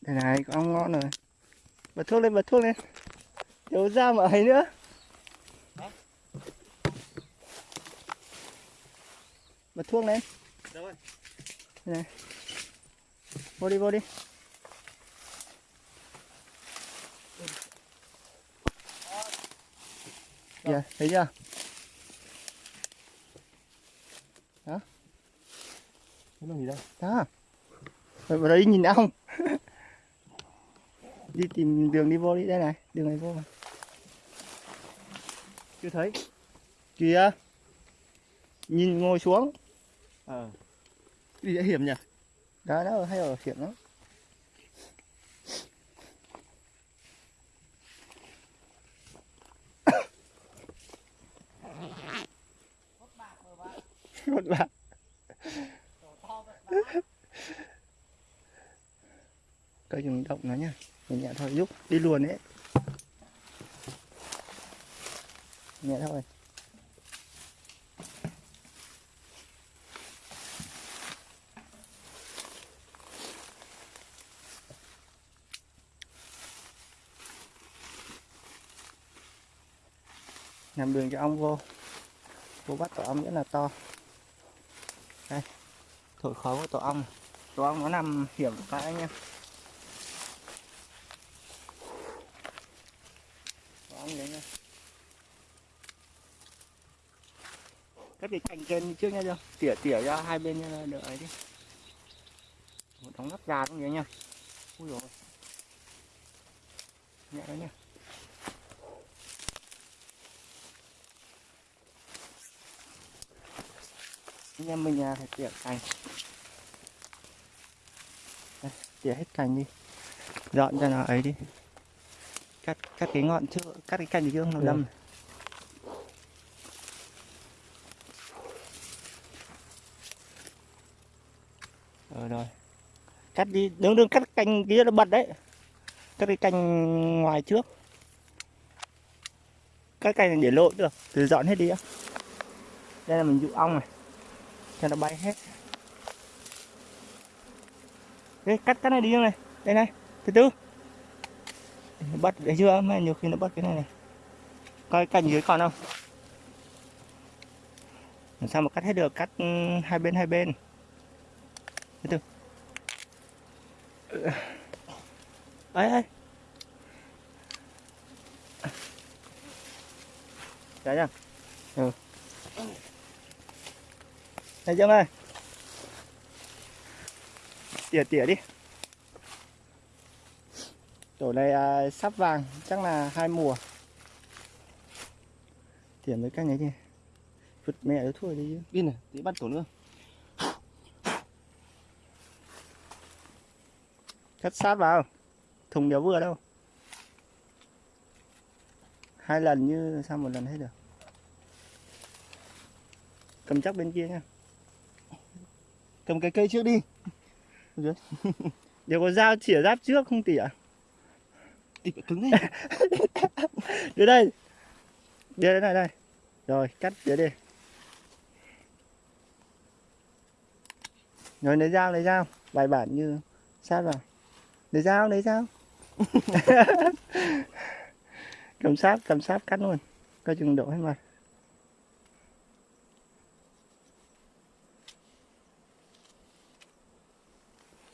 đây này có ong ngon rồi. Bật thuốc lên bật thuốc lên. Thiếu ra mà ấy nữa. Bật thuốc lên. Đâu rồi? Đây này. Vô đi vô đi. Kìa thấy chưa? Cái lồng gì đây? đó vào đấy nhìn ong đi tìm đường đi vô đi đây này đường này vô mà. Chưa thấy. Kìa. Nhìn ngồi xuống. Ờ. Đi đã hiểm nhỉ? đó nó hay ở hiểm lắm. Một bạn cây chừng động nó nhá. Nhẹ nhẹ thôi, giúp, đi luồn đấy nhẹ thôi. Làm đường cho ong vô. Vô bắt tổ ong rất là to. Đây, thổi khói của tổ ong tổ ong nó nằm hiểm cái anh em tổ ong đấy nha cắt cái cành trên trước nha chưa tỉa tỉa ra hai bên đỡ ấy đi. Một đống nắp gà cũng vậy nha ui rồi nhẹ đấy nha anh em mình à, phải tỉa cành. Đây, tỉa hết cành đi. Dọn cho nó ấy đi. Cắt cắt cái ngọn trước cắt cái cành trước nó Ừ. đâm ờ rồi rồi. Cắt đi. Đứng đứng cắt cành kia nó bật đấy. Cắt cái cành ngoài trước. Cắt cành này để lộ được. Từ dọn hết đi á. Đây là mình dụ ong này. Cho nó bay hết. Đây, cắt cái này đi này. Đây này. Từ từ. Nó bắt đấy chưa? Mà nhiều khi nó bắt cái này này. Coi cành dưới còn không? Làm sao mà cắt hết được? Cắt ừ, hai bên hai bên đi từ Ừ. ấy ấy. Dạ nha Ừ. này Dương ơi. Tỉa tỉa đi. Tổ này à, sắp vàng Chắc là hai mùa. Tỉa mấy canh ấy kìa Vứt mẹ nó thua đi chứ. Đi này, tí bắt tổ nữa. Cắt sát vào. Thùng đéo vừa đâu? Hai lần như sao một lần hết được? Cầm chắc bên kia nha. Cầm cái cây trước đi. Đều có dao chỉa giáp trước không tỉa phải cứng đấy. Đưa đây. Đưa đây này đây. Rồi cắt đưa đi. Rồi lấy dao lấy dao. Bài bản như sát vào Lấy dao lấy dao Cầm sát cầm sát cắt luôn. Coi chừng đổ hết mặt.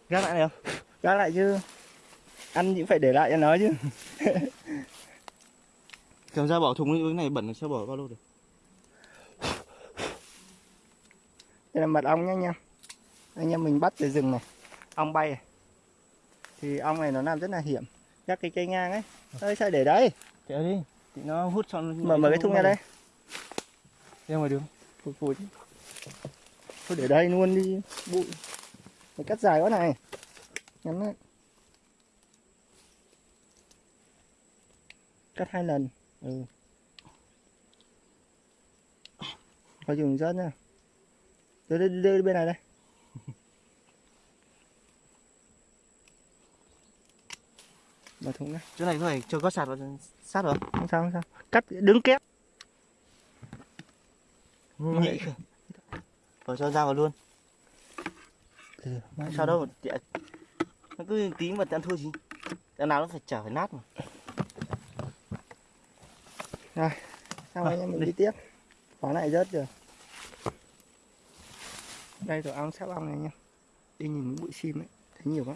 Gác lại không? Gác lại chứ. Ăn cũng phải để lại cho nó chứ. Cầm ra bỏ thùng cái này bẩn là sao bỏ bao lâu được? Đây là mật ong nhá anh em. Anh em mình bắt từ rừng này. Ong bay này. Thì ong này nó làm rất là hiểm. Các cái cây ngang ấy. Ơi sao để đấy. Kéo đi, thì nó hút cho Mở mở cái thùng ra đây. Ra ngoài đường. Phủi phủi Thôi để đây luôn đi. Bụi. Phải cắt dài quá này. Ngắn đấy. Cắt hai lần. Ừ. Coi chừng rớt nha. Đưa, đưa, đưa bên này đây Mở thùng ra Chỗ này có phải cho có sạt vào sát rồi. Không sao không sao Cắt đứng kép Nhị. Rồi cho ra vào luôn. Ừ, Sao đâu, chị nó cứ tí mà ăn thua gì đằng nào nó phải chả phải nát mà Xong À, anh em mình đi. đi tiếp. Quả này rớt rồi. Đây tổ ong sắp ong này nha. Đi nhìn bụi sim ấy, thấy nhiều quá.